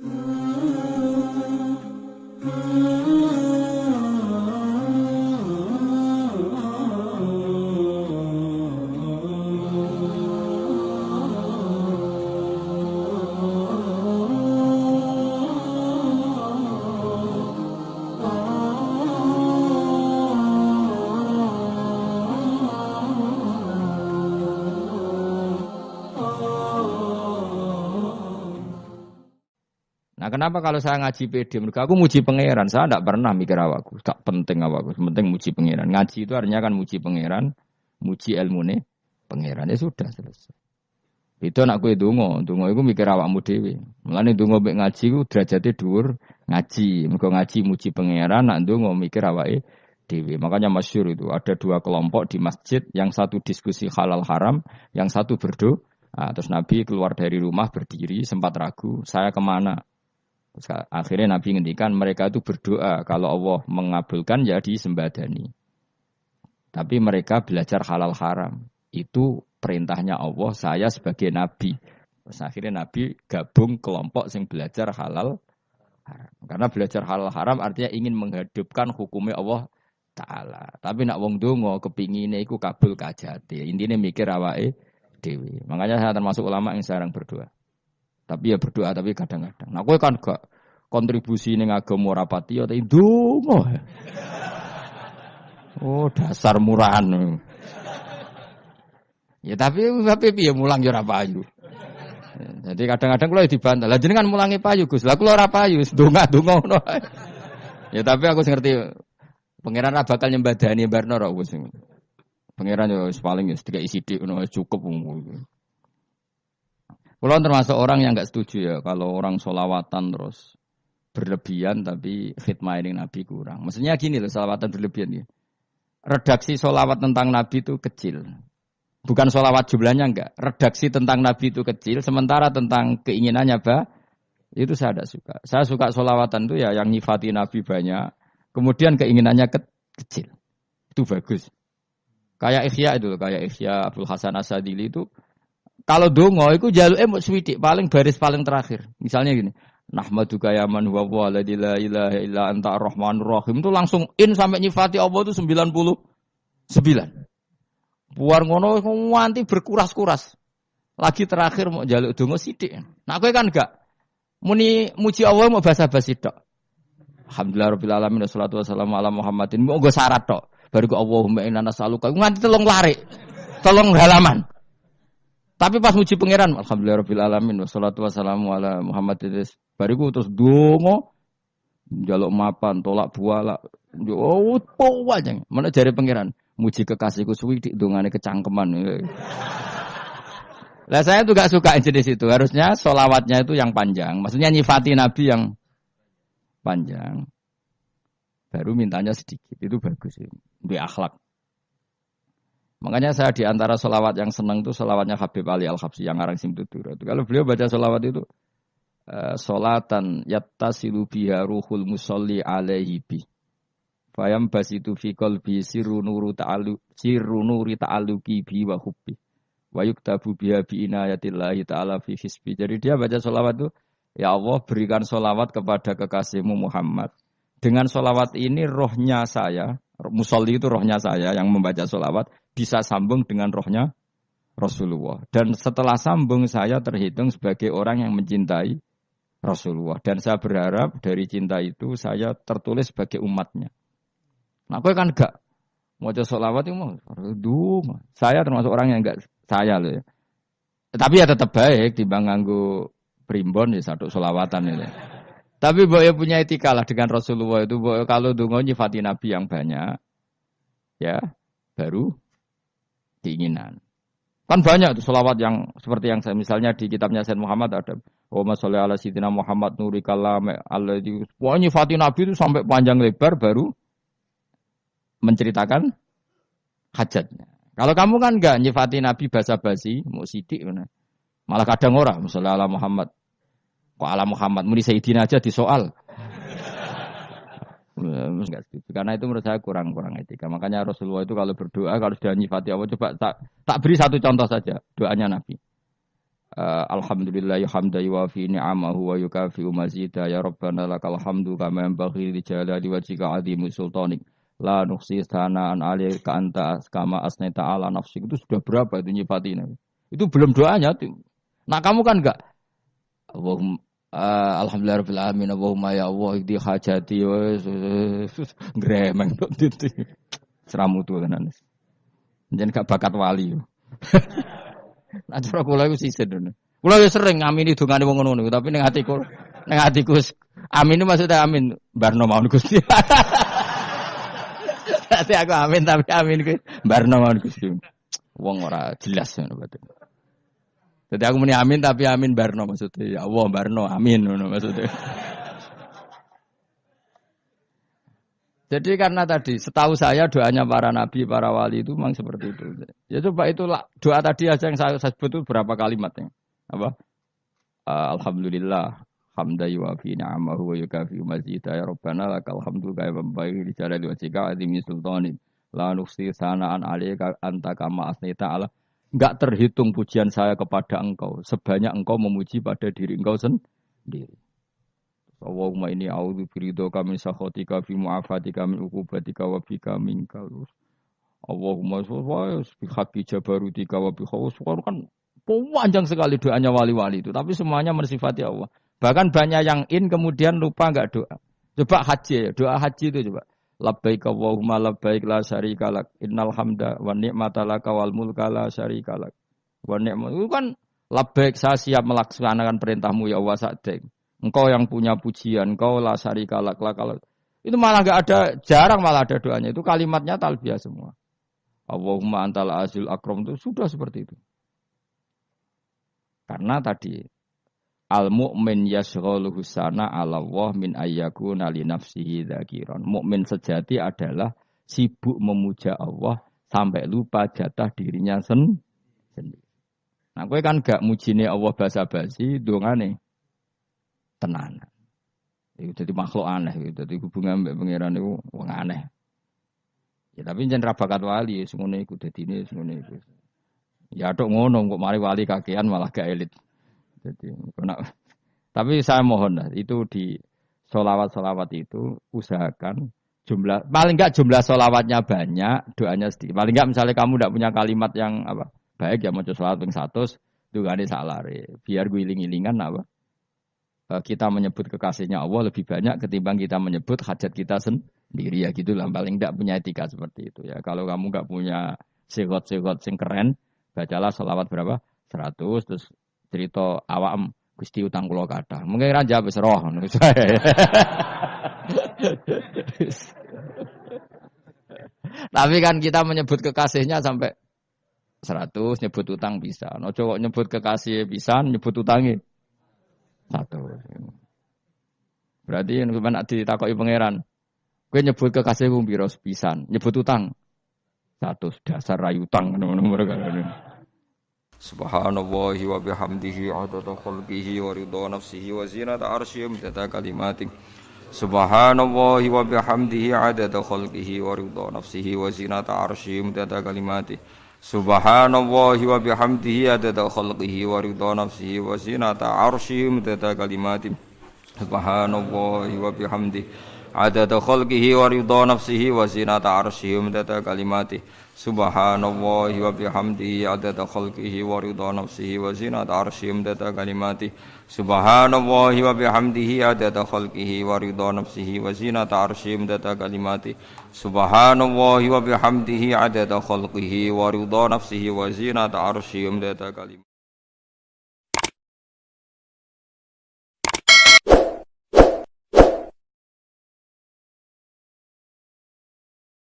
Nah kenapa kalau saya ngaji PD? Mereka aku muji pangeran. Saya tidak pernah mikir awakku. Tak penting awakku. Penting muji pangeran. Ngaji itu artinya kan muji pangeran, muji ilmu nih pangeran. Ya sudah selesai. Itu anak gue dungo, dungo itu mikir awakmu dewi. Mulane dungo mek ngaji ku derajatnya dhuwur ngaji. Mergo ngaji muji pangeran, nak dungo mikir awake dewi. Makanya masyur itu ada dua kelompok di masjid, yang satu diskusi halal haram, yang satu berdoa. Nah, terus Nabi keluar dari rumah berdiri, sempat ragu, saya ke mana? Akhirnya Nabi ngendikan mereka itu berdoa kalau Allah mengabulkan ya disembadani. Tapi mereka belajar halal haram. Itu perintahnya Allah, saya sebagai nabi. Terus akhirnya Nabi gabung kelompok yang belajar halal haram. Karena belajar halal haram artinya ingin menghidupkan hukumnya Allah taala. Tapi nak wong dongo kepingine iku kabul kajati. Intinya mikir awake dewi. Makanya saya termasuk ulama yang jarang berdoa. Tapi ya berdoa tapi kadang-kadang. Nah, gue kan gak kontribusi ning agama rapati ya tapi ndonga. Oh, dasar murahan. Ya tapi tapi piye mulang ya ora payu. Jadi kadang-kadang kalau dibantah, lah jenengan mulangi payu Gus. Lah kula ora payu, ndonga-ndonga ngono. Ya tapi aku ngerti pangeran ora bakal nyembadani barno ora wis. Pangeran yo paling ya sedikit isi ngono cukup. Kalau termasuk orang yang nggak setuju ya kalau orang solawatan terus berlebihan tapi khidmah ini Nabi kurang. Maksudnya gini loh solawatan berlebihan ya. Redaksi solawat tentang Nabi itu kecil. Bukan solawat jumlahnya enggak. Redaksi tentang Nabi itu kecil. Sementara tentang keinginannya apa? Itu saya tidak suka. Saya suka solawatan itu ya yang nyifati Nabi banyak. Kemudian keinginannya ke kecil. Itu bagus. Kayak Ikhya itu, kayak Ikhya Abdul Hasan Asadili itu kalau dongo itu jaluk emot swidik paling baris paling terakhir. Misalnya gini, Nahmaduka ya man huwa wa la ilaha illa anta rahmanur rahim itu langsung in sampai nyifati Allah itu 99. Buar ngono nganti berkuras-kuras. Lagi terakhir mau jaluk dongo sidik. Nah kowe kan enggak muni muji Allah mau basa-basi tok. Alhamdulillah rabbil alamin wassalatu wassalamu ala Muhammadin. Mau syarat tok. Baru Allahumma inna nas'aluka nganti telung lari. Telung halaman. Tapi pas muji pangeran, alhamdulillah rabbil alamin wassalatu wassalamu ala Muhammadin. Bariku terus dongo jaluk mapan, tolak buala. Oh, po aja. Mana jari pangeran? Muji kekasihku suwi di dongane kecangkeman. Lah saya tuh gak suka jenis itu. Harusnya solawatnya itu yang panjang. Maksudnya nyifati Nabi yang panjang. Baru mintanya sedikit. Itu bagus. Di akhlak. Makanya saya di antara solawat yang senang itu solawatnya Habib Ali Al Habsi yang arang sim tutur. Kalau beliau baca solawat itu uh, solatan yattasilu biha ruhul musolli alaihi bi. Fayam basitu fi qalbi sirru nuru ta'alu sirru nuri ta'aluki bi wa hubbi. Wa yuktabu biha bi inayatillahi ta'ala fi hisbi. Jadi dia baca solawat itu Ya Allah berikan solawat kepada kekasihmu Muhammad. Dengan solawat ini rohnya saya, musolli itu rohnya saya yang membaca solawat bisa sambung dengan rohnya Rasulullah. Dan setelah sambung saya terhitung sebagai orang yang mencintai Rasulullah. Dan saya berharap dari cinta itu saya tertulis sebagai umatnya. Nah, aku kan enggak mau sholawat itu mau Saya termasuk orang yang enggak saya loh ya. Tapi ya tetap baik di nganggo primbon ya satu sholawatan ini. Tapi boleh punya etika lah dengan Rasulullah itu. Boyo kalau dungo nyifati Nabi yang banyak, ya baru keinginan. Kan banyak tuh selawat yang seperti yang saya misalnya di kitabnya Sayyid Muhammad ada Oh masalah ala sidina Muhammad nuri kalam Allah di Pokoknya Fatih Nabi itu sampai panjang lebar baru menceritakan hajatnya. Kalau kamu kan enggak nyifati Nabi basa-basi, mau sidik mana. Malah kadang orang, misalnya ala Muhammad. Kok ala Muhammad, muni Sayyidina aja di soal. Karena itu menurut saya kurang-kurang etika. Makanya Rasulullah itu kalau berdoa, kalau sudah nyifati Allah, coba tak, tak beri satu contoh saja doanya Nabi. Uh, Alhamdulillah hamda yuwafi ni'amahu wa yukafi mazida. Ya Rabbana lakal hamdu kama yanbaghi li jalali wajhika azimu sultanik. La nuksi sanaan ka anta kama asnaita ala nafsik. Itu sudah berapa itu nyifati itu belum doanya tuh. Nah kamu kan enggak uh, alhamdulillah rabbil alamin Allahumma ya Allah di hajati gremeng itu seramu tuh kan jangan gak bakat wali Nah cara kula iku sisit ngono. Kula sering ngamini dongane wong ngono tapi ning atiku ning atiku amin maksudnya amin barno mawon Gusti. Tapi aku amin tapi amin ku barno mawon Gusti. Wong ora jelas ngono berarti. Jadi aku muni amin tapi amin barno maksudnya. Ya Allah barno amin maksudnya. Jadi karena tadi setahu saya doanya para nabi, para wali itu memang seperti itu. Ya coba itu doa tadi aja yang saya, saya sebut itu berapa kalimatnya. Apa? Uh, Alhamdulillah hamda yuwafi ni'amahu wa yukafi mazida ya rabbana lakal hamdu kaya membaik di jalali wajhika azimi sultanin la nuksi sanaan alika anta kama asnita ala enggak terhitung pujian saya kepada engkau sebanyak engkau memuji pada diri engkau sendiri Allahumma ini a'udzu biridho kami sakhotika fi mu'afatika min uqubatika wa bika minkal. Allahumma sholli bi haqqi jabarutika wa bi kan panjang sekali doanya wali-wali itu, tapi semuanya mensifati Allah. Bahkan banyak yang in kemudian lupa enggak doa. Coba haji, doa haji itu coba. Labbaik Allahumma labbaik la syarika lak. Innal hamda wa ni'mata laka wal mulka la syarika lak. Wa ni'mat itu kan labbaik saya siap melaksanakan perintahmu ya Allah sa'dek. Engkau yang punya pujian, engkau la syarika lak kalau itu malah nggak ada, jarang malah ada doanya. Itu kalimatnya talbiyah semua. Allahumma antal azul akrom itu sudah seperti itu. Karena tadi al mu'min yashghaluhu sana ala Allah min ayyaku nali nafsihi dzakiran. Mukmin sejati adalah sibuk memuja Allah sampai lupa jatah dirinya sendiri. Nah, gue kan gak mujine Allah basa-basi, dongane tenanan. Itu jadi makhluk aneh gitu. Jadi hubungan mbak pangeran itu wong aneh. Ya tapi jangan rabakat wali, semuanya ikut jadi ini, semuanya ikut. Ya dok ngono, kok mari wali kakean malah gak elit. Jadi, kena. tapi saya mohon lah, itu di solawat-solawat itu usahakan jumlah paling enggak jumlah solawatnya banyak, doanya sedikit. Paling enggak misalnya kamu tidak punya kalimat yang apa baik ya mau solawat yang satu, itu gak ada salah. Biar gue iling-ilingan apa Eh, kita menyebut kekasihnya Allah lebih banyak ketimbang kita menyebut hajat kita sendiri ya gitu lah paling tidak punya etika seperti itu ya kalau kamu nggak punya segot-segot sing keren bacalah selawat berapa 100 terus cerita awam Gusti utang kulo kata mungkin raja wis roh tapi kan kita menyebut kekasihnya sampai 100 nyebut utang bisa no cowok nyebut kekasih bisa nyebut utangnya satu. Berarti yang sampean ditakoki pangeran. Kowe nyebut kekasihmu piro pisan? Nyebut utang. Satu dasar rayu utang. Subhanallahi wa bihamdihi adada khalqihi wa ridha nafsihi wa zinata arsyihi wa kalimatih. Subhanallahi wa bihamdihi adada khalqihi wa ridha nafsihi wa zinata arsyihi wa kalimatih. Subhanallahi wa bihamdihi adada khalqihi wa ridha nafsihi wa zinata arsyihi midada kalimati Subhanallahi wa bihamdihi adada khalqihi wa ridha nafsihi wa zinata arsyihi midada kalimati Subhanallahi wa bihamdihi adada khalqihi wa ridha nafsihi wa zinata arsyihi midada kalimati Subhanallahi wa bihamdihi adada khalqihi wa ridha nafsihi wa zinata arsyihi midada kalimati Subhanallahi wa bihamdihi adada khalqihi